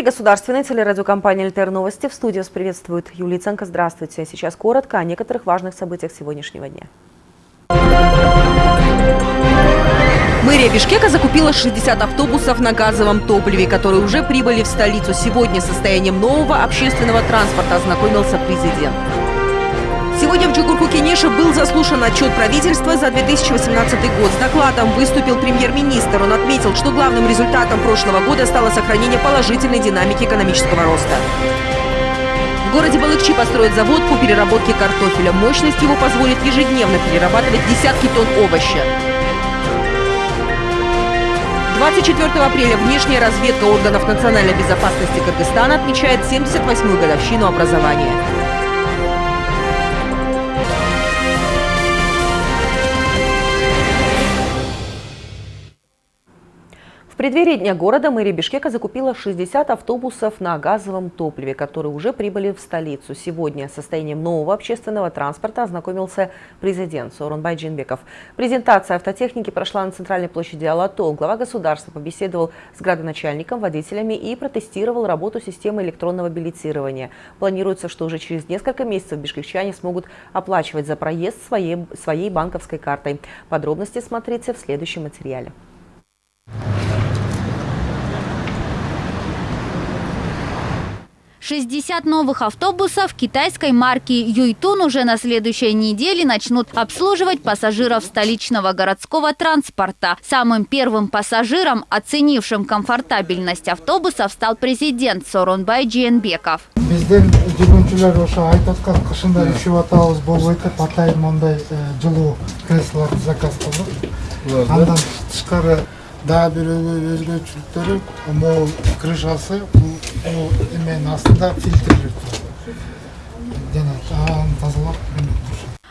Эфире государственной телерадиокомпании «Альтер Новости». В студии вас приветствует Юлия Ценко. Здравствуйте. Сейчас коротко о некоторых важных событиях сегодняшнего дня. Мэрия Бишкека закупила 60 автобусов на газовом топливе, которые уже прибыли в столицу. Сегодня состоянием нового общественного транспорта ознакомился президент. Сегодня в Джугурку-Кенеше был заслушан отчет правительства за 2018 год. С докладом выступил премьер-министр. Он отметил, что главным результатом прошлого года стало сохранение положительной динамики экономического роста. В городе Балыкчи построят завод по переработке картофеля. Мощность его позволит ежедневно перерабатывать десятки тонн овоща. 24 апреля внешняя разведка органов национальной безопасности Кыргызстана отмечает 78-ю годовщину образования. Преддверии Дня города мэрия Бишкека закупила 60 автобусов на газовом топливе, которые уже прибыли в столицу. Сегодня с состоянием нового общественного транспорта ознакомился президент Сооронбай Джинбеков. Презентация автотехники прошла на центральной площади Алато. Глава государства побеседовал с градоначальником, водителями и протестировал работу системы электронного билетирования. Планируется, что уже через несколько месяцев бишкекчане смогут оплачивать за проезд своей, своей банковской картой. Подробности смотрите в следующем материале. 60 новых автобусов китайской марки «Юйтун» уже на следующей неделе начнут обслуживать пассажиров столичного городского транспорта. Самым первым пассажиром, оценившим комфортабельность автобусов, стал президент Соронбай Джиенбеков. Бізден жүргіншілер ошо айтып аткан кышында үшүп атабыз болбойт деп атайын мындай жылуу креслолорду заказ кылдык андан тышкары дагы бир өзгөчөлүктөрү могул крышасы бул o imeğin aslında filtre yırtıldı. Denek, aa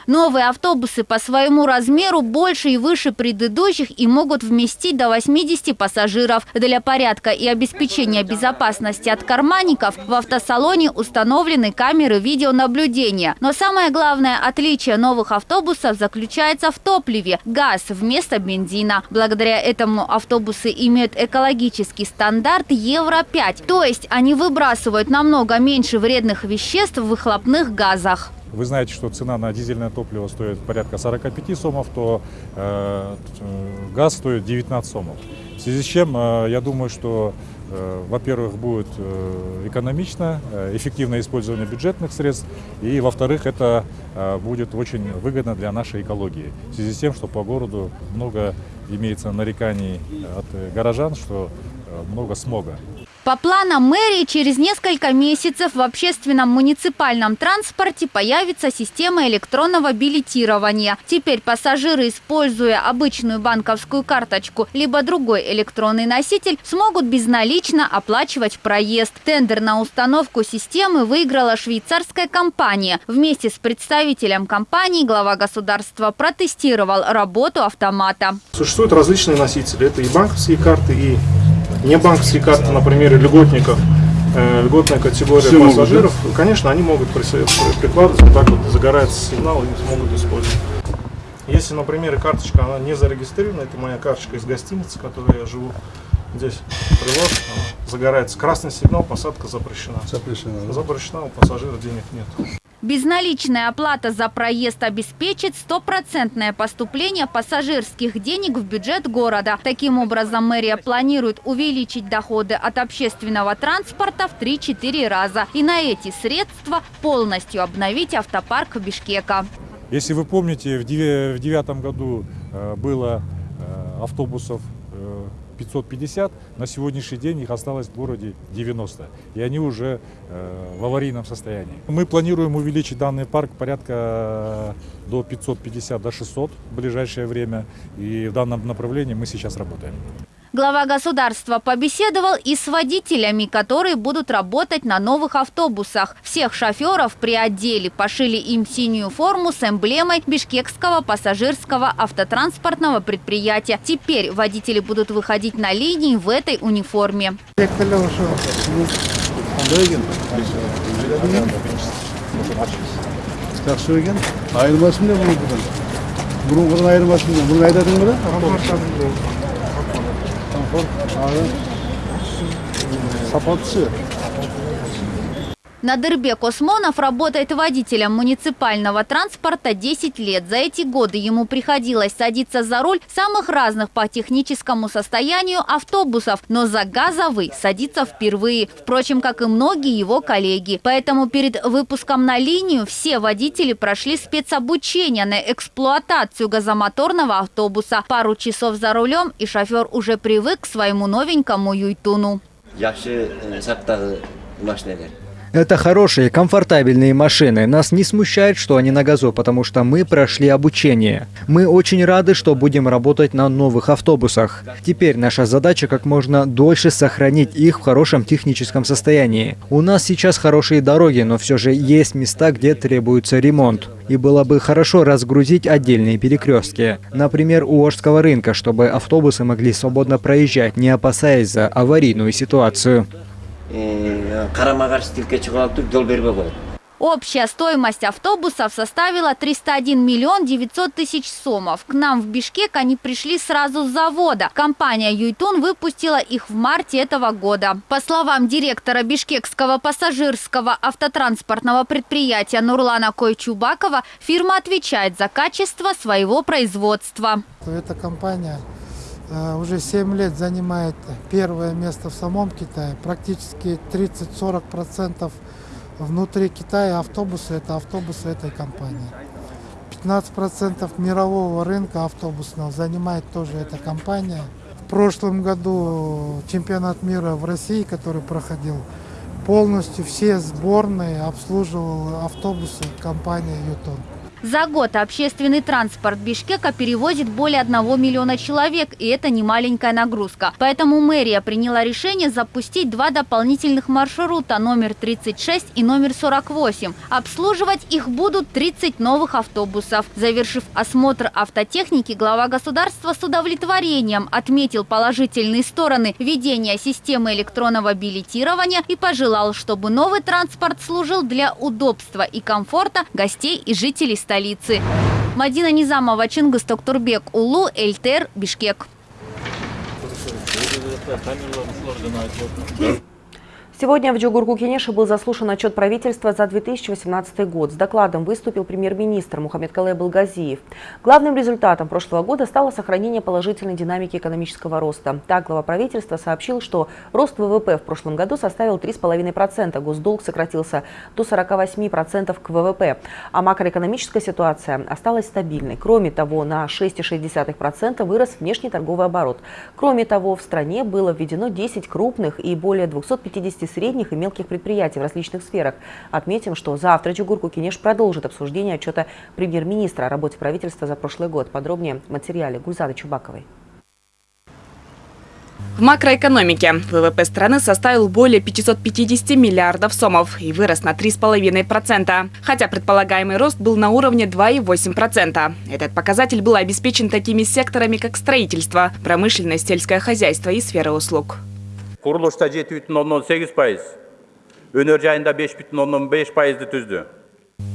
Новые автобусы по своему размеру больше и выше предыдущих и могут вместить до 80 пассажиров. Для порядка и обеспечения безопасности от карманников в автосалоне установлены камеры видеонаблюдения. Но самое главное отличие новых автобусов заключается в топливе – газ вместо бензина. Благодаря этому автобусы имеют экологический стандарт Евро-5, то есть они выбрасывают намного меньше вредных веществ в выхлопных газах. Вы знаете, что цена на дизельное топливо стоит порядка 45 сомов, то э, газ стоит 19 сомов. В связи с чем, э, я думаю, что, э, во-первых, будет э, экономично, э, эффективное использование бюджетных средств, и, во-вторых, это э, будет очень выгодно для нашей экологии. В связи с тем, что по городу много имеется нареканий от горожан, что э, много смога. По планам мэрии, через несколько месяцев в общественном муниципальном транспорте появится система электронного билетирования. Теперь пассажиры, используя обычную банковскую карточку либо другой электронный носитель, смогут безналично оплачивать проезд. Тендер на установку системы выиграла швейцарская компания. Вместе с представителем компании глава государства протестировал работу автомата. Существуют различные носители. Это и банковские карты, и не банковские карты, например, льготников, э, льготная категория Все пассажиров, могут, да? конечно, они могут прикладывать, вот так вот загорается сигнал, и смогут использовать. Если, например, карточка, она не зарегистрирована, это моя карточка из гостиницы, в которой я живу, здесь привоз, загорается красный сигнал, посадка запрещена. Запрещена, да? Запрещена, у пассажира денег нет. Безналичная оплата за проезд обеспечит стопроцентное поступление пассажирских денег в бюджет города. Таким образом, мэрия планирует увеличить доходы от общественного транспорта в 3-4 раза. И на эти средства полностью обновить автопарк Бишкека. Если вы помните, в 2009 году э, было э, автобусов 550, на сегодняшний день их осталось в городе 90, и они уже э, в аварийном состоянии. Мы планируем увеличить данный парк порядка э, до 550, до 600 в ближайшее время, и в данном направлении мы сейчас работаем. Глава государства побеседовал и с водителями, которые будут работать на новых автобусах. Всех шоферов при отделе пошили им синюю форму с эмблемой бишкекского пассажирского автотранспортного предприятия. Теперь водители будут выходить на линии в этой униформе. 我啥子啥放屁 Надырбек Осмонов работает водителем муниципального транспорта 10 лет. За эти годы ему приходилось садиться за руль самых разных по техническому состоянию автобусов, но за газовый садиться впервые, впрочем, как и многие его коллеги. Поэтому перед выпуском на линию все водители прошли спецобучение на эксплуатацию газомоторного автобуса. Пару часов за рулем, и шофер уже привык к своему новенькому Юйтуну. Yaxşı saqtaqı maşinalar. Это хорошие, комфортабельные машины. Нас не смущает, что они на газу, потому что мы прошли обучение. Мы очень рады, что будем работать на новых автобусах. Теперь наша задача как можно дольше сохранить их в хорошем техническом состоянии. У нас сейчас хорошие дороги, но все же есть места, где требуется ремонт. И было бы хорошо разгрузить отдельные перекрестки. Например, у Ожского рынка, чтобы автобусы могли свободно проезжать, не опасаясь за аварийную ситуацию. Тилке алып жол бербей қояды. Общая стоимость автобусов составила 301 миллион 900 тысяч сомов. К нам в Бишкек они пришли сразу с завода. Компания «Юйтун» выпустила их в марте этого года. По словам директора бишкекского пассажирского автотранспортного предприятия Нурлана Койчубакова, фирма отвечает за качество своего производства. Эта компания э, уже 7 лет занимает первое место в самом Китае. Практически 30-40% внутри Китая автобусы – это автобусы этой компании. 15% мирового рынка автобусного занимает тоже эта компания. В прошлом году чемпионат мира в России, который проходил, полностью все сборные обслуживал автобусы компании «Ютон». За год общественный транспорт Бишкека перевозит более 1 миллиона человек, и это не маленькая нагрузка. Поэтому мэрия приняла решение запустить два дополнительных маршрута, номер 36 и номер 48. Обслуживать их будут 30 новых автобусов. Завершив осмотр автотехники, глава государства с удовлетворением отметил положительные стороны ведения системы электронного билетирования и пожелал, чтобы новый транспорт служил для удобства и комфорта гостей и жителей столицы. Мадина Низамова, Чингис Токтурбек, Улу, Эльтер, Бишкек. Сегодня в Джугурку-Кенеше был заслушан отчет правительства за 2018 год. С докладом выступил премьер-министр Мухаммед Калай Балгазиев. Главным результатом прошлого года стало сохранение положительной динамики экономического роста. Так, глава правительства сообщил, что рост ВВП в прошлом году составил 3,5%, госдолг сократился до 48% к ВВП, а макроэкономическая ситуация осталась стабильной. Кроме того, на 6,6% вырос внешний торговый оборот. Кроме того, в стране было введено 10 крупных и более 250 средних и мелких предприятий в различных сферах. Отметим, что завтра Чугурку Кенеш продолжит обсуждение отчета премьер-министра о работе правительства за прошлый год. Подробнее в материале Гульзады Чубаковой. В макроэкономике ВВП страны составил более 550 миллиардов сомов и вырос на 3,5%, хотя предполагаемый рост был на уровне 2,8%. Этот показатель был обеспечен такими секторами, как строительство, промышленность, сельское хозяйство и сфера услуг. Құрылышта 7,8 пайыз, өнер жайында 5,5 пайызды түзді.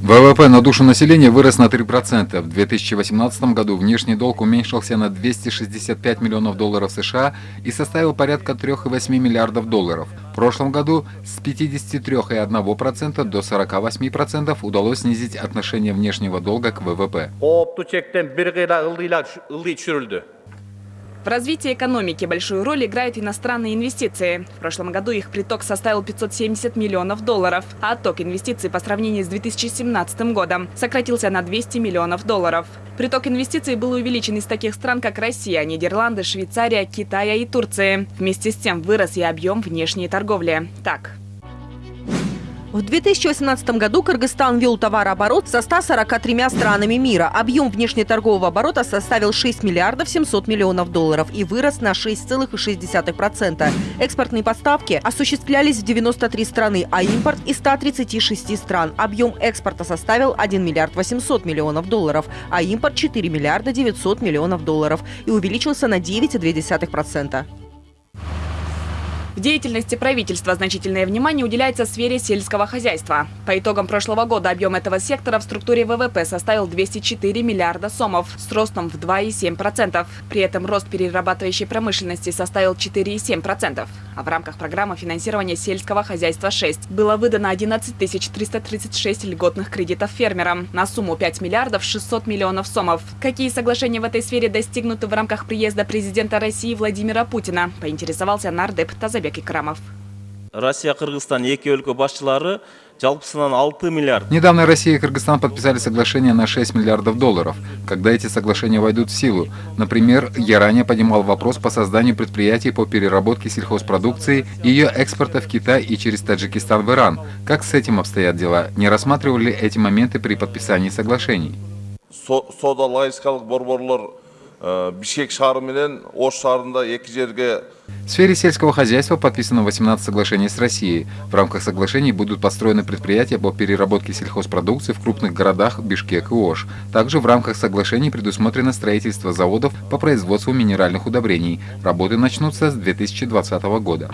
ВВП на душу населения вырос на 3%. В 2018 году внешний долг уменьшился на 265 миллионов долларов США и составил порядка 3,8 миллиардов долларов. В прошлом году с 53,1% до 48% удалось снизить отношение внешнего долга к ВВП. В развитии экономики большую роль играют иностранные инвестиции. В прошлом году их приток составил 570 миллионов долларов, а отток инвестиций по сравнению с 2017 годом сократился на 200 миллионов долларов. Приток инвестиций был увеличен из таких стран, как Россия, Нидерланды, Швейцария, Китая и Турции. Вместе с тем вырос и объем внешней торговли. Так, В 2018 году Кыргызстан вел товарооборот со 143 странами мира. Объем внешнеторгового оборота составил 6 миллиардов 700 миллионов долларов и вырос на 6,6%. Экспортные поставки осуществлялись в 93 страны, а импорт из 136 стран. Объем экспорта составил 1 миллиард 800 миллионов долларов, а импорт 4 миллиарда 900 миллионов долларов и увеличился на 9,2%. В деятельности правительства значительное внимание уделяется сфере сельского хозяйства. По итогам прошлого года объем этого сектора в структуре ВВП составил 204 миллиарда сомов с ростом в 2,7%. При этом рост перерабатывающей промышленности составил 4,7%. А в рамках программы финансирования сельского хозяйства 6 было выдано 11 336 льготных кредитов фермерам на сумму 5 миллиардов 600 миллионов сомов. Какие соглашения в этой сфере достигнуты в рамках приезда президента России Владимира Путина, поинтересовался нардеп Тазабек Икрамов. Россия, Кыргызстан, эки өлкө башчылары жалпысынан 6 миллиард. Недавно Россия и Кыргызстан подписали соглашение на 6 миллиардов долларов. Когда эти соглашения войдут в силу? Например, я ранее поднимал вопрос по созданию предприятий по переработке сельхозпродукции и ее экспорта в Китай и через Таджикистан в Иран. Как с этим обстоят дела? Не рассматривали эти моменты при подписании соглашений? Борборлор Бишкек шаары менен Ош в сфере сельского хозяйства подписано 18 соглашений с Россией. В рамках соглашений будут построены предприятия по переработке сельхозпродукции в крупных городах Бишкек и Ош. Также в рамках соглашений предусмотрено строительство заводов по производству минеральных удобрений. Работы начнутся с 2020 года.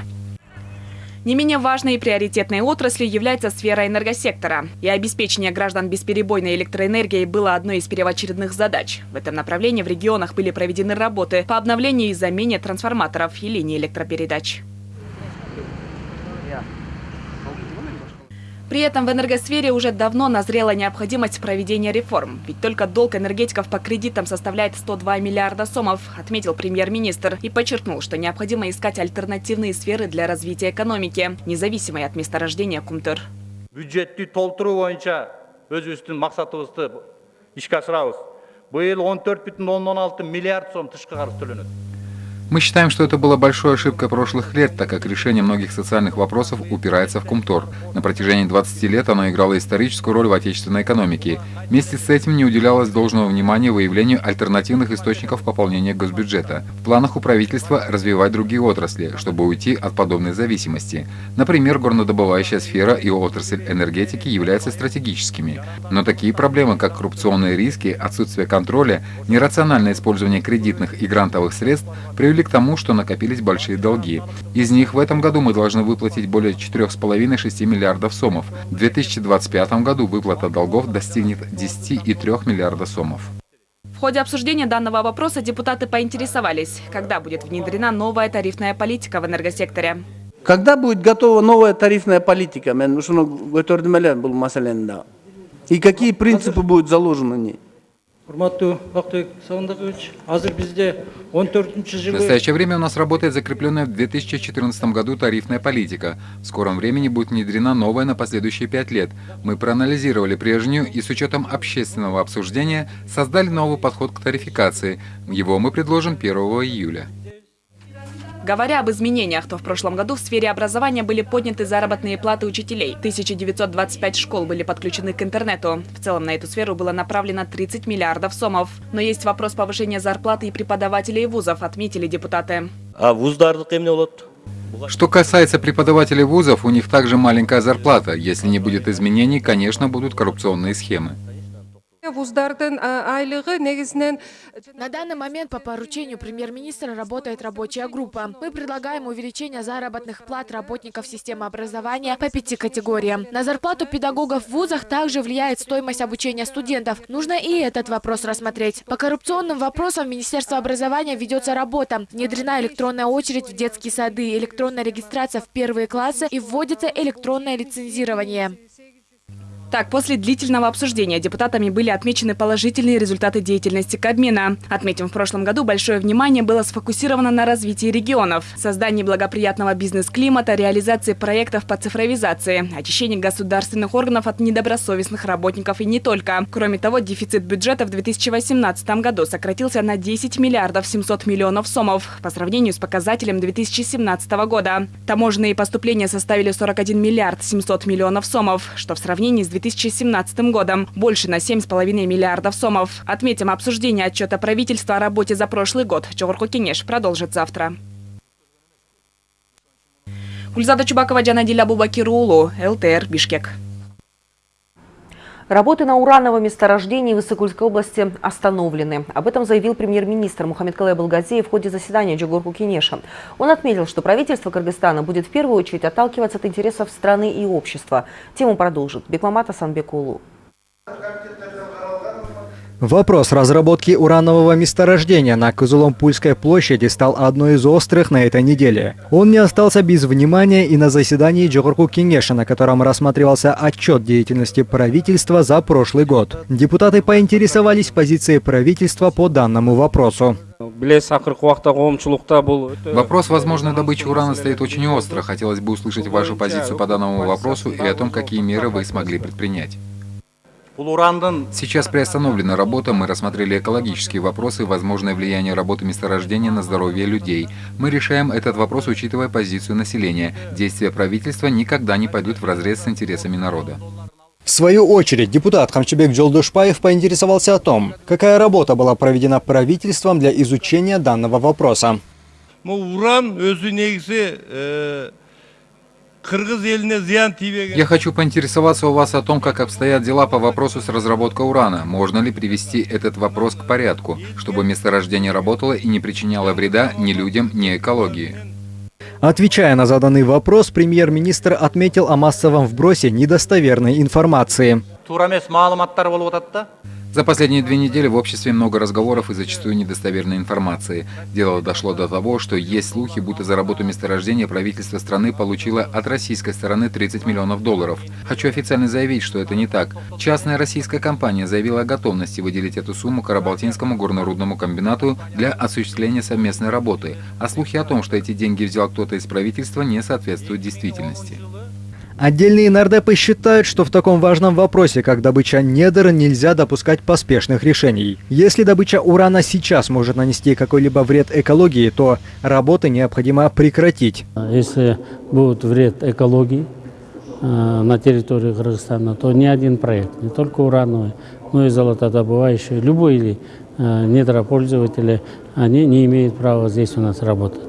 Не менее важной и приоритетной отраслью является сфера энергосектора. И обеспечение граждан бесперебойной электроэнергией было одной из первоочередных задач. В этом направлении в регионах были проведены работы по обновлению и замене трансформаторов и линий электропередач. При этом в энергосфере уже давно назрела необходимость проведения реформ. Ведь только долг энергетиков по кредитам составляет 102 миллиарда сомов, отметил премьер-министр и подчеркнул, что необходимо искать альтернативные сферы для развития экономики, независимые от месторождения Кумтыр. Бюджетті толтыру бойынша өзіміздің мақсатыбызды ишке асырабыз. Биыл 14,6 миллиард сом тышкы қарыз төленеді. Мы считаем, что это была большой ошибкой прошлых лет, так как решение многих социальных вопросов упирается в Кумтор. На протяжении 20 лет оно играло историческую роль в отечественной экономике. Вместе с этим не уделялось должного внимания выявлению альтернативных источников пополнения госбюджета. В планах у правительства развивать другие отрасли, чтобы уйти от подобной зависимости. Например, горнодобывающая сфера и отрасль энергетики являются стратегическими. Но такие проблемы, как коррупционные риски, отсутствие контроля, нерациональное использование кредитных и грантовых средств привели привели к тому, что накопились большие долги. Из них в этом году мы должны выплатить более 4,5-6 миллиардов сомов. В 2025 году выплата долгов достигнет 10,3 миллиарда сомов. В ходе обсуждения данного вопроса депутаты поинтересовались, когда будет внедрена новая тарифная политика в энергосекторе. Когда будет готова новая тарифная политика? И какие принципы будут заложены в ней? В настоящее время у нас работает закрепленная в 2014 году тарифная политика. В скором времени будет внедрена новая на последующие пять лет. Мы проанализировали прежнюю и с учетом общественного обсуждения создали новый подход к тарификации. Его мы предложим 1 июля. Говоря об изменениях, то в прошлом году в сфере образования были подняты заработные платы учителей. 1925 школ были подключены к интернету. В целом на эту сферу было направлено 30 миллиардов сомов. Но есть вопрос повышения зарплаты и преподавателей вузов, отметили депутаты. А вуздардық эмне болот? Что касается преподавателей вузов, у них также маленькая зарплата. Если не будет изменений, конечно, будут коррупционные схемы. На данный момент по поручению премьер-министра работает рабочая группа. Мы предлагаем увеличение заработных плат работников системы образования по пяти категориям. На зарплату педагогов в вузах также влияет стоимость обучения студентов. Нужно и этот вопрос рассмотреть. По коррупционным вопросам Министерство образования ведется работа. Внедрена электронная очередь в детские сады, электронная регистрация в первые классы и вводится электронное лицензирование. Так, после длительного обсуждения депутатами были отмечены положительные результаты деятельности Кабмина. Отметим, в прошлом году большое внимание было сфокусировано на развитии регионов, создании благоприятного бизнес-климата, реализации проектов по цифровизации, очищении государственных органов от недобросовестных работников и не только. Кроме того, дефицит бюджета в 2018 году сократился на 10 миллиардов 700 миллионов сомов по сравнению с показателем 2017 года. Таможенные поступления составили 41 миллиард 700 миллионов сомов, что в сравнении с 2017 годом больше на 7,5 миллиардов сомов. Отметим, обсуждение отчета правительства о работе за прошлый год Чогорку Кенеш продолжит завтра. Гульзада Чубакова, Джанадиля Бубакирулу, ЛТР, Бишкек. Работы на урановом месторождении в Иссыкульской области остановлены. Об этом заявил премьер-министр Мухаммед Калай Балгазеев в ходе заседания Джугурку Кенеша. Он отметил, что правительство Кыргызстана будет в первую очередь отталкиваться от интересов страны и общества. Тему продолжит Бекмамат Асанбекулу. Вопрос разработки уранового месторождения на Кызуломпульской площади стал одной из острых на этой неделе. Он не остался без внимания и на заседании Джохурку Кенеша, на котором рассматривался отчет деятельности правительства за прошлый год. Депутаты поинтересовались позицией правительства по данному вопросу. Вопрос возможной добычи урана стоит очень остро. Хотелось бы услышать вашу позицию по данному вопросу и о том, какие меры вы смогли предпринять. Сейчас приостановлена работа, мы рассмотрели экологические вопросы и возможное влияние работы месторождения на здоровье людей. Мы решаем этот вопрос, учитывая позицию населения. Действия правительства никогда не пойдут в разрез с интересами народа. В свою очередь, депутат Хамчебек Джолдушпаев поинтересовался о том, какая работа была проведена правительством для изучения данного вопроса. Уран өзі негізі я хочу поинтересоваться у вас о том, как обстоят дела по вопросу с разработкой урана. Можно ли привести этот вопрос к порядку, чтобы месторождение работало и не причиняло вреда ни людям, ни экологии? Отвечая на заданный вопрос, премьер-министр отметил о массовом вбросе недостоверной информации. За последние две недели в обществе много разговоров и зачастую недостоверной информации. Дело дошло до того, что есть слухи, будто за работу месторождения правительство страны получило от российской стороны 30 миллионов долларов. Хочу официально заявить, что это не так. Частная российская компания заявила о готовности выделить эту сумму Карабалтинскому горнорудному комбинату для осуществления совместной работы. А слухи о том, что эти деньги взял кто-то из правительства, не соответствуют действительности. Отдельные нардепы считают, что в таком важном вопросе, как добыча недр, нельзя допускать поспешных решений. Если добыча урана сейчас может нанести какой-либо вред экологии, то работы необходимо прекратить. Если будет вред экологии э, на территории Кыргызстана, то ни один проект, не только урановый, но и золотодобывающий, любой или э, недропользователи, они не имеют права здесь у нас работать.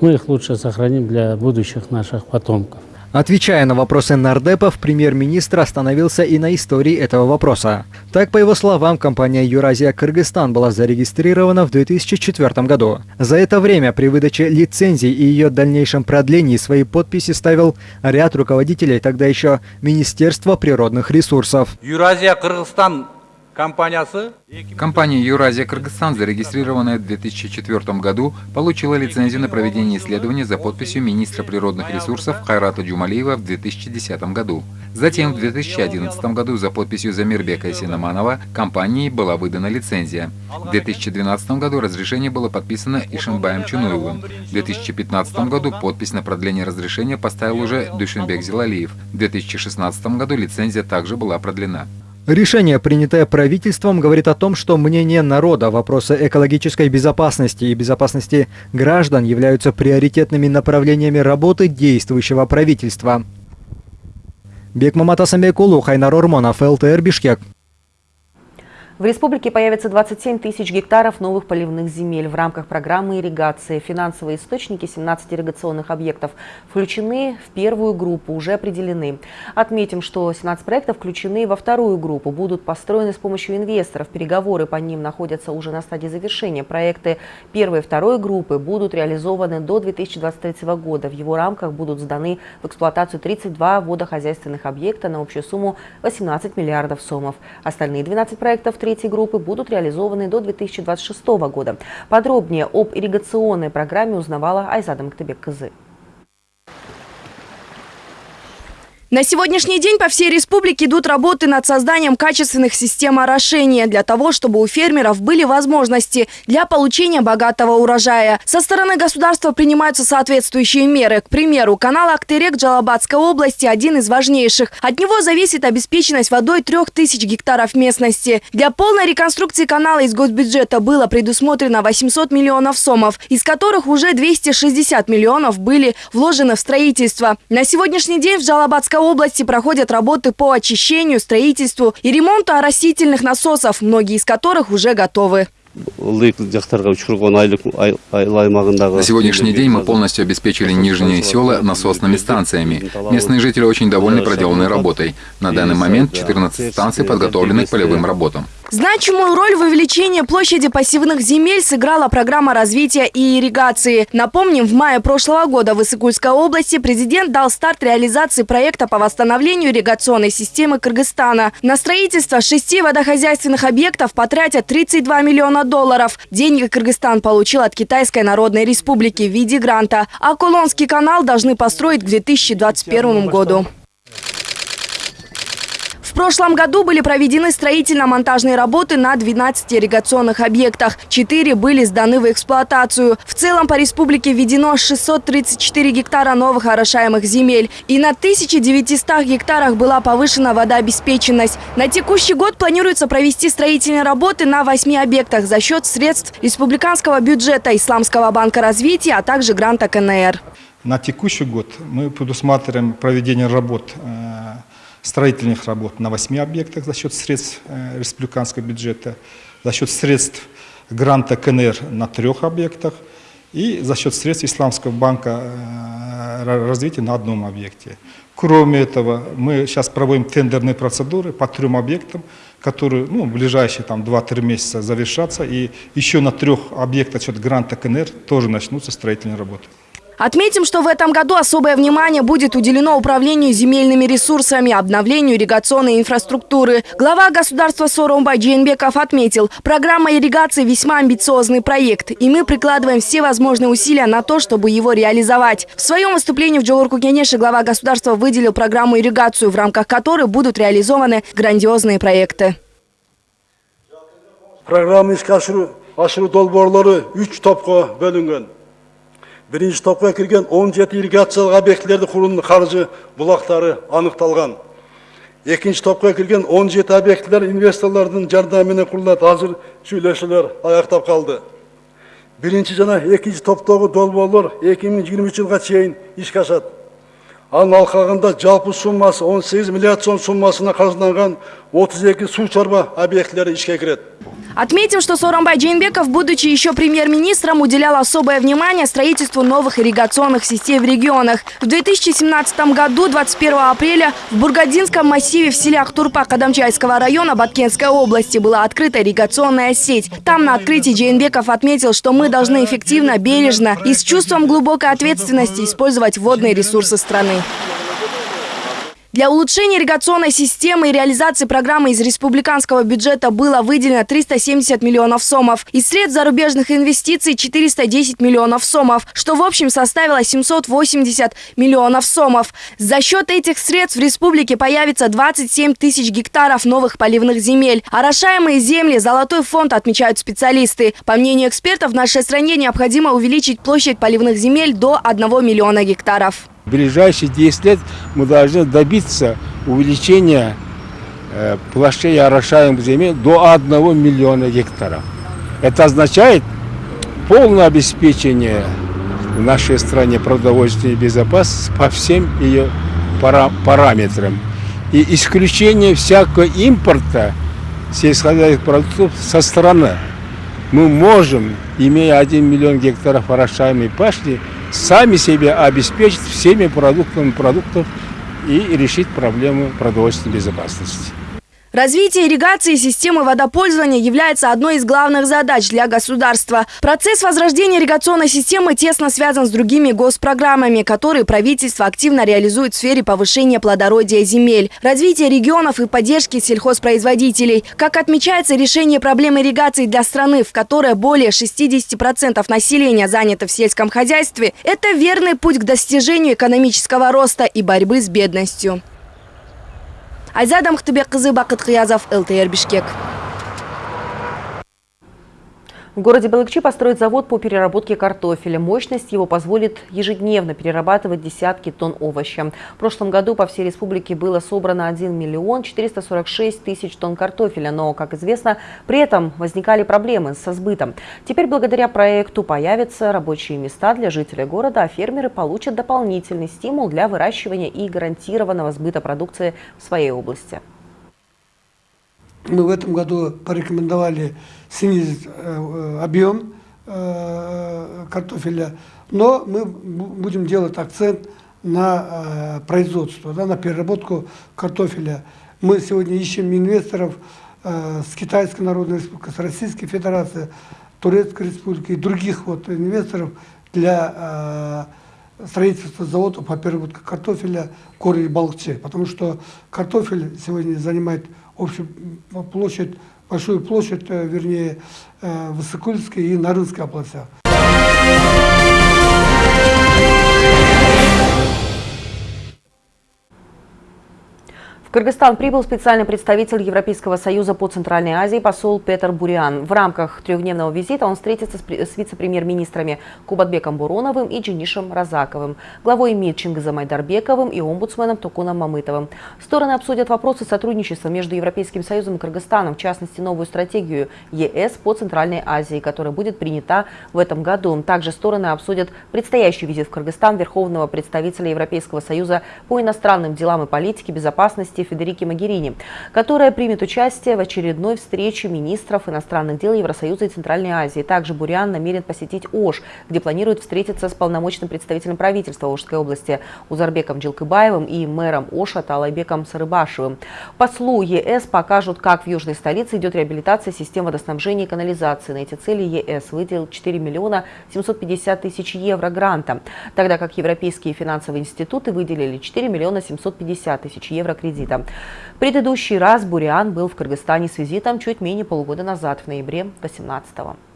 Мы их лучше сохраним для будущих наших потомков. Отвечая на вопросы нардепов, премьер-министр остановился и на истории этого вопроса. Так, по его словам, компания «Юразия Кыргызстан» была зарегистрирована в 2004 году. За это время при выдаче лицензий и ее дальнейшем продлении свои подписи ставил ряд руководителей тогда еще Министерства природных ресурсов. «Юразия Кыргызстан» Компания Юразия Кыргызстан, зарегистрированная в 2004 году, получила лицензию на проведение исследований за подписью министра природных ресурсов Хайрата Джумалиева в 2010 году. Затем в 2011 году за подписью Замирбека Синаманова компании была выдана лицензия. В 2012 году разрешение было подписано Ишимбаем Чунуевым. В 2015 году подпись на продление разрешения поставил уже Душинбек Зилалиев. В 2016 году лицензия также была продлена. Решение, принятое правительством, говорит о том, что мнение народа, вопросы экологической безопасности и безопасности граждан являются приоритетными направлениями работы действующего правительства. Бекмамат Асамбекулу, Хайнар Ормонов, ЛТР Бишкек. В республике появится 27 тысяч гектаров новых поливных земель. В рамках программы ирригации финансовые источники 17 ирригационных объектов включены в первую группу, уже определены. Отметим, что 17 проектов включены во вторую группу, будут построены с помощью инвесторов. Переговоры по ним находятся уже на стадии завершения. Проекты первой и второй группы будут реализованы до 2023 года. В его рамках будут сданы в эксплуатацию 32 водохозяйственных объекта на общую сумму 18 миллиардов сомов. Остальные 12 проектов – третьей группы будут реализованы до 2026 года. Подробнее об ирригационной программе узнавала Айзада Мактебек-Кызы. На сегодняшний день по всей республике идут работы над созданием качественных систем орошения для того, чтобы у фермеров были возможности для получения богатого урожая. Со стороны государства принимаются соответствующие меры. К примеру, канал Актерек Джалабадской области один из важнейших. От него зависит обеспеченность водой 3000 гектаров местности. Для полной реконструкции канала из госбюджета было предусмотрено 800 миллионов сомов, из которых уже 260 миллионов были вложены в строительство. На сегодняшний день в Джалабадской области проходят работы по очищению, строительству и ремонту оросительных насосов, многие из которых уже готовы. На сегодняшний день мы полностью обеспечили нижние села насосными станциями. Местные жители очень довольны проделанной работой. На данный момент 14 станций подготовлены к полевым работам. Значимую роль в увеличении площади пассивных земель сыграла программа развития и ирригации. Напомним, в мае прошлого года в Иссыкульской области президент дал старт реализации проекта по восстановлению ирригационной системы Кыргызстана. На строительство шести водохозяйственных объектов потратят 32 миллиона долларов. Деньги Кыргызстан получил от Китайской Народной Республики в виде гранта. А Кулонский канал должны построить к 2021 году. Прошлом году были проведены строительно-монтажные работы на 12 ирригационных объектах. Четыре были сданы в эксплуатацию. В целом по республике введено 634 гектара новых орошаемых земель. И на 1900 гектарах была повышена водообеспеченность. На текущий год планируется провести строительные работы на 8 объектах за счет средств республиканского бюджета Исламского банка развития, а также гранта КНР. На текущий год мы предусматриваем проведение работ э, строительных работ на 8 объектах за счет средств э, республиканского бюджета, за счет средств гранта КНР на трех объектах и за счет средств Исламского банка э, развития на одном объекте. Кроме этого, мы сейчас проводим тендерные процедуры по трем объектам, которые ну, в ближайшие 2-3 месяца завершатся. И еще на трех объектах счет гранта КНР тоже начнутся строительные работы. Отметим, что в этом году особое внимание будет уделено управлению земельными ресурсами, обновлению ирригационной инфраструктуры. Глава государства Соромбай Джейнбеков отметил, программа ирригации весьма амбициозный проект, и мы прикладываем все возможные усилия на то, чтобы его реализовать. В своем выступлении в Джолурку Генеше глава государства выделил программу ирригацию, в рамках которой будут реализованы грандиозные проекты. Программа ашыруу долбоорлору 3 топко бөлүнгөн бірінші топқа кірген 17 ирригациялық объектілерді құрудың қаржы бұлақтары анықталған. Екінші топқа кірген 17 объектілер инвесторлардың жәрдемімен құрылады. Қазір сөйлесулер аяқтап қалды. Бірінші жана екінші топтағы долбоорлор 2023 жылға шейін іске асады анын алқағында жалпы суммасы 18 миллиард сом суммасына каржыланган 32 су чарба объектілері ишке кіреді. Отметим, что Соромбай Джейнбеков, будучи еще премьер-министром, уделял особое внимание строительству новых ирригационных систем в регионах. В 2017 году, 21 апреля, в Бургадинском массиве в селе Ахтурпа Кадамчайского района Баткенской области была открыта ирригационная сеть. Там на открытии Джейнбеков отметил, что мы должны эффективно, бережно и с чувством глубокой ответственности использовать водные ресурсы страны. Для улучшения ирригационной системы и реализации программы из республиканского бюджета было выделено 370 миллионов сомов. Из средств зарубежных инвестиций 410 миллионов сомов, что в общем составило 780 миллионов сомов. За счет этих средств в республике появится 27 тысяч гектаров новых поливных земель. Орошаемые земли – золотой фонд, отмечают специалисты. По мнению экспертов, в нашей стране необходимо увеличить площадь поливных земель до 1 миллиона гектаров. В ближайшие 10 лет мы должны добиться увеличения э, площадей орошаемых земель до 1 миллиона гектаров. Это означает полное обеспечение в нашей стране продовольственной безопасности по всем ее параметрам. И исключение всякого импорта сельскохозяйственных продуктов со стороны. Мы можем, имея 1 миллион гектаров орошаемой пашни, сами себя обеспечить всеми продуктами продуктов и решить проблему продовольственной безопасности. Развитие ирригации системы водопользования является одной из главных задач для государства. Процесс возрождения ирригационной системы тесно связан с другими госпрограммами, которые правительство активно реализует в сфере повышения плодородия земель, развития регионов и поддержки сельхозпроизводителей. Как отмечается, решение проблемы ирригации для страны, в которой более 60% населения занято в сельском хозяйстве, это верный путь к достижению экономического роста и борьбы с бедностью. Айзада Мухтыбек-кызы, Бакыт Кыязов, ЛТР Бишкек. В городе Балыкчи построят завод по переработке картофеля. Мощность его позволит ежедневно перерабатывать десятки тонн овоща. В прошлом году по всей республике было собрано 1 миллион 446 тысяч тонн картофеля. Но, как известно, при этом возникали проблемы со сбытом. Теперь благодаря проекту появятся рабочие места для жителей города, а фермеры получат дополнительный стимул для выращивания и гарантированного сбыта продукции в своей области. Мы в этом году порекомендовали снизить э, объем э, картофеля, но мы будем делать акцент на э, производство, да, на переработку картофеля. Мы сегодня ищем инвесторов э, с Китайской Народной Республики, с Российской Федерации, Турецкой Республики и других вот инвесторов для э, строительства завода по переработке картофеля в городе Балче. Потому что картофель сегодня занимает общую площадь, большую площадь, э, вернее, э, в Иссыкульской и Нарынской областях. В Кыргызстан прибыл специальный представитель Европейского союза по Центральной Азии посол Петр Буриан. В рамках трехдневного визита он встретится с вице-премьер-министрами Кубатбеком Буроновым и Джинишем Разаковым, главой МИД Чингизом Айдарбековым и омбудсменом Токуном Мамытовым. Стороны обсудят вопросы сотрудничества между Европейским союзом и Кыргызстаном, в частности новую стратегию ЕС по Центральной Азии, которая будет принята в этом году. Также стороны обсудят предстоящий визит в Кыргызстан Верховного представителя Европейского союза по иностранным делам и политике безопасности власти Федерики Магерини, которая примет участие в очередной встрече министров иностранных дел Евросоюза и Центральной Азии. Также Буриан намерен посетить Ош, где планирует встретиться с полномочным представителем правительства Ошской области Узарбеком Джилкыбаевым и мэром Оша Талайбеком Сарыбашевым. Послу ЕС покажут, как в южной столице идет реабилитация систем водоснабжения и канализации. На эти цели ЕС выделил 4 миллиона 750 тысяч евро гранта, тогда как европейские финансовые институты выделили 4 миллиона 750 тысяч евро кредита визита. Предыдущий раз Буриан был в Кыргызстане с визитом чуть менее полугода назад, в ноябре 2018 года.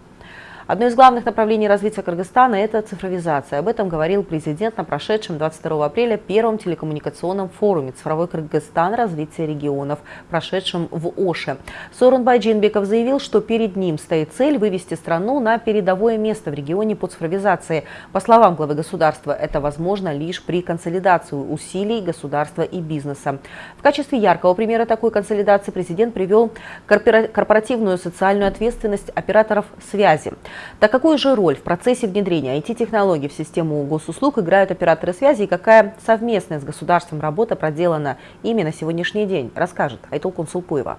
Одно из главных направлений развития Кыргызстана – это цифровизация. Об этом говорил президент на прошедшем 22 апреля первом телекоммуникационном форуме «Цифровой Кыргызстан. Развитие регионов», прошедшем в Оше. Сорунбай Джинбеков заявил, что перед ним стоит цель вывести страну на передовое место в регионе по цифровизации. По словам главы государства, это возможно лишь при консолидации усилий государства и бизнеса. В качестве яркого примера такой консолидации президент привел корпоративную социальную ответственность операторов связи. Так какую же роль в процессе внедрения IT-технологий в систему госуслуг играют операторы связи и какая совместная с государством работа проделана ими на сегодняшний день, расскажет Айтол Консулпуева.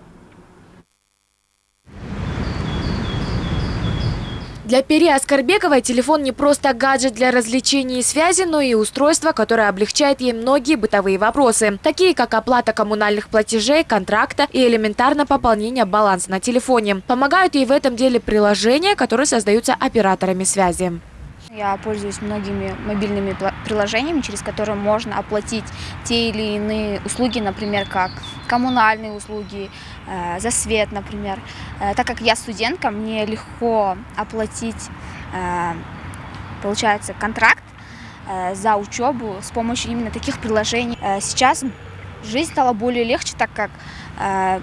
Для Пери Аскарбековой телефон не просто гаджет для развлечений и связи, но и устройство, которое облегчает ей многие бытовые вопросы, такие как оплата коммунальных платежей, контракта и элементарно пополнение баланса на телефоне. Помогают ей в этом деле приложения, которые создаются операторами связи. Я пользуюсь многими мобильными приложениями, через которые можно оплатить те или иные услуги, например, как коммунальные услуги, за свет, например. Э, так как я студентка, мне легко оплатить, э, получается, контракт э, за учебу с помощью именно таких приложений. Э, сейчас жизнь стала более легче, так как э,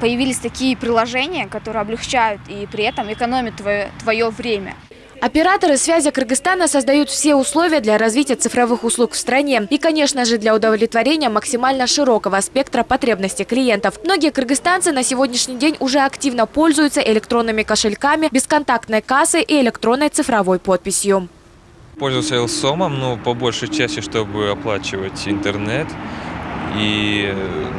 появились такие приложения, которые облегчают и при этом экономят твое, твое время. Операторы связи Кыргызстана создают все условия для развития цифровых услуг в стране и, конечно же, для удовлетворения максимально широкого спектра потребностей клиентов. Многие кыргызстанцы на сегодняшний день уже активно пользуются электронными кошельками, бесконтактной кассой и электронной цифровой подписью. Пользуюсь Элсомом, ну, по большей части, чтобы оплачивать интернет и,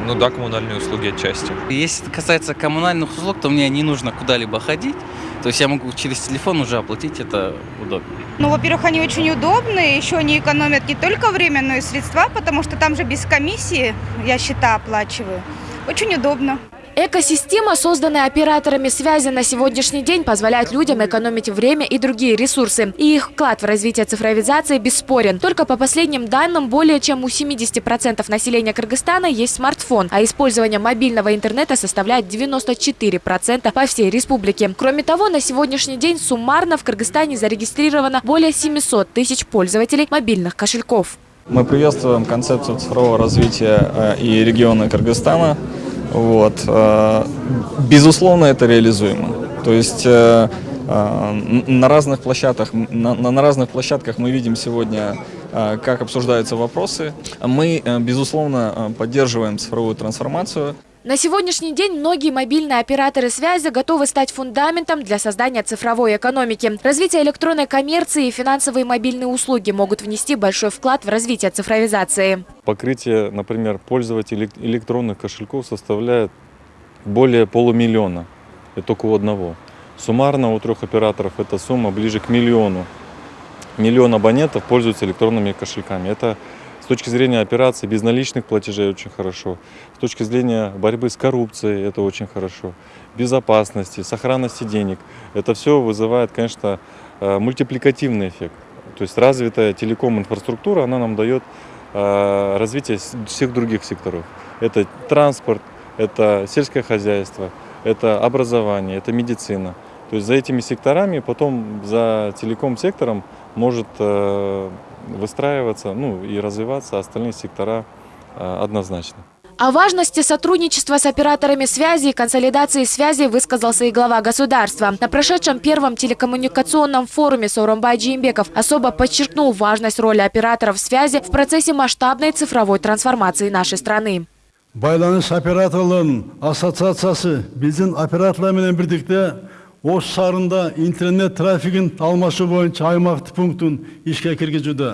ну да, коммунальные услуги отчасти. Если касается коммунальных услуг, то мне не нужно куда-либо ходить. То есть я могу через телефон уже оплатить, это удобно. Ну, во-первых, они очень удобные, еще они экономят не только время, но и средства, потому что там же без комиссии я счета оплачиваю. Очень удобно. Экосистема, созданная операторами связи на сегодняшний день, позволяет людям экономить время и другие ресурсы. И их вклад в развитие цифровизации бесспорен. Только по последним данным, более чем у 70% населения Кыргызстана есть смартфон, а использование мобильного интернета составляет 94% по всей республике. Кроме того, на сегодняшний день суммарно в Кыргызстане зарегистрировано более 700 тысяч пользователей мобильных кошельков. Мы приветствуем концепцию цифрового развития э, и региона Кыргызстана. Вот. Э, безусловно, это реализуемо. То есть э, э, на разных площадках, на, на разных площадках мы видим сегодня, как обсуждаются вопросы. Мы, безусловно, поддерживаем цифровую трансформацию. На сегодняшний день многие мобильные операторы связи готовы стать фундаментом для создания цифровой экономики. Развитие электронной коммерции и финансовые мобильные услуги могут внести большой вклад в развитие цифровизации. Покрытие, например, пользователей электронных кошельков составляет более полумиллиона. Это только у одного. Суммарно у трех операторов эта сумма ближе к миллиону. Миллион абонентов пользуются электронными кошельками. Это с точки зрения операций безналичных платежей очень хорошо. С точки зрения борьбы с коррупцией это очень хорошо. Безопасности, сохранности денег. Это все вызывает, конечно, э, мультипликативный эффект. То есть развитая телеком-инфраструктура, она нам дает э, развитие всех других секторов. Это транспорт, это сельское хозяйство, это образование, это медицина. То есть за этими секторами, потом за телеком-сектором может э, выстраиваться ну, и развиваться остальные сектора э, однозначно. О важности сотрудничества с операторами связи и консолидации связи высказался и глава государства. На прошедшем первом телекоммуникационном форуме Сооронбай Джеймбеков особо подчеркнул важность роли операторов связи в процессе масштабной цифровой трансформации нашей страны. байланыш операторларынын ассоциациясы биздин операторлар менен Осы шарында интернет трафигін алмашу бойынша аймақты пунктін ішке кіргізуді.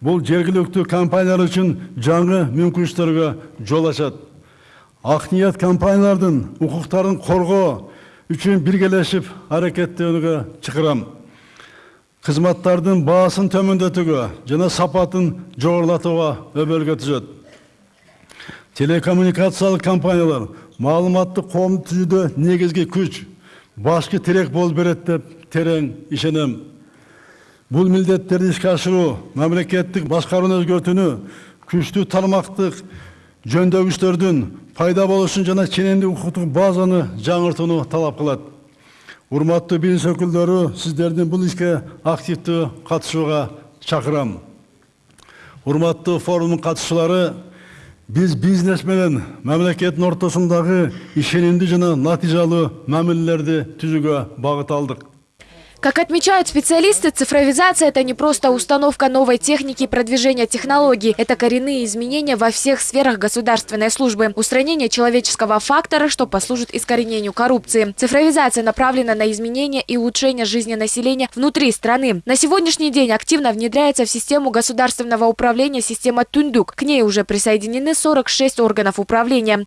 Бұл жергілікті компаниялар үшін жаңы мүмкіншіліктерге жол ашады. Ақниет компаниялардың құқықтарын қорғау үшін біргелесіп әрекеттенуге шығарам. Қызматтардың бағасын төмендетуге және сапатын жоғарылатуға өбөлге түзет. Телекоммуникациялық компаниялар мағлұматты қоғамды түзуде негізгі күш башкы тирек болуп берет деп терең ишенем. Бул милдеттерди ишке ашыруу мамлекеттик башкарууну өзгөртүүнү күчтүү тармактык жөндөгүчтөрдүн пайда болушун жана ченемдик укуктук базаны жаңыртууну талап кылат. Урматтуу бизнес өкүлдөрү сиздердин бул ишке активдүү катышууга чакырам. Урматтуу форумдун катышуулары Біз бизнес менен мемлекеттин ортосундагы ишенимдүү жана натыйжалуу мамилелерди түзүүгө багыт алдык. Как отмечают специалисты, цифровизация – это не просто установка новой техники и продвижение технологий. Это коренные изменения во всех сферах государственной службы. Устранение человеческого фактора, что послужит искоренению коррупции. Цифровизация направлена на изменение и улучшение жизни населения внутри страны. На сегодняшний день активно внедряется в систему государственного управления система Тундук. К ней уже присоединены 46 органов управления.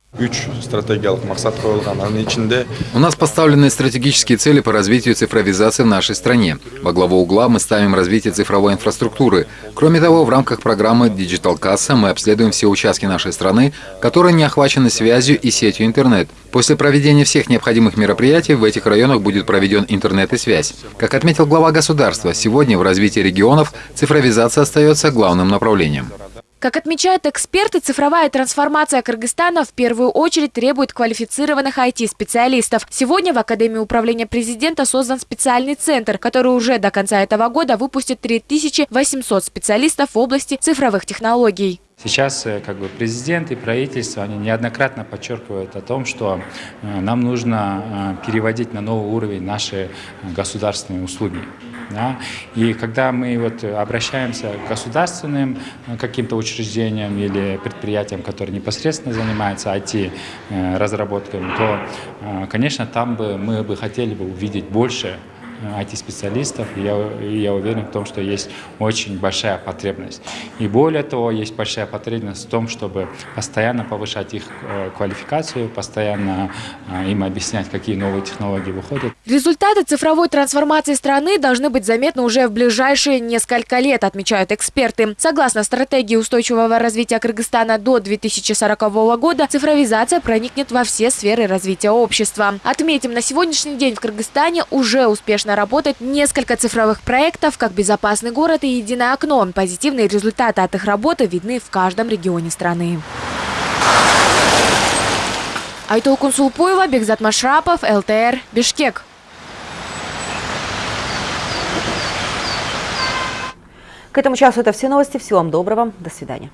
У нас поставлены стратегические цели по развитию цифровизации в нашей нашей стране. Во главу угла мы ставим развитие цифровой инфраструктуры. Кроме того, в рамках программы Digital Касса мы обследуем все участки нашей страны, которые не охвачены связью и сетью интернет. После проведения всех необходимых мероприятий в этих районах будет проведен интернет и связь. Как отметил глава государства, сегодня в развитии регионов цифровизация остается главным направлением. Как отмечают эксперты, цифровая трансформация Кыргызстана в первую очередь требует квалифицированных IT-специалистов. Сегодня в Академии управления президента создан специальный центр, который уже до конца этого года выпустит 3800 специалистов в области цифровых технологий. Сейчас э, как бы, президент и правительство они неоднократно подчеркивают о том, что э, нам нужно э, переводить на новый уровень наши государственные услуги. Да? И когда мы вот обращаемся к государственным каким-то учреждениям или предприятиям, которые непосредственно занимаются IT-разработками, то, конечно, там бы мы бы хотели бы увидеть больше IT-специалистов, и я, и я уверен в том, что есть очень большая потребность. И более того, есть большая потребность в том, чтобы постоянно повышать их э, квалификацию, постоянно э, им объяснять, какие новые технологии выходят. Результаты цифровой трансформации страны должны быть заметны уже в ближайшие несколько лет, отмечают эксперты. Согласно стратегии устойчивого развития Кыргызстана до 2040 года, цифровизация проникнет во все сферы развития общества. Отметим, на сегодняшний день в Кыргызстане уже успешно работать несколько цифровых проектов, как «Безопасный город» и «Единое окно». Позитивные результаты от их работы видны в каждом регионе страны. Айтол Кунсулпуева, Бекзат Машрапов, ЛТР, Бишкек. К этому часу это все новости. Всего вам доброго. До свидания.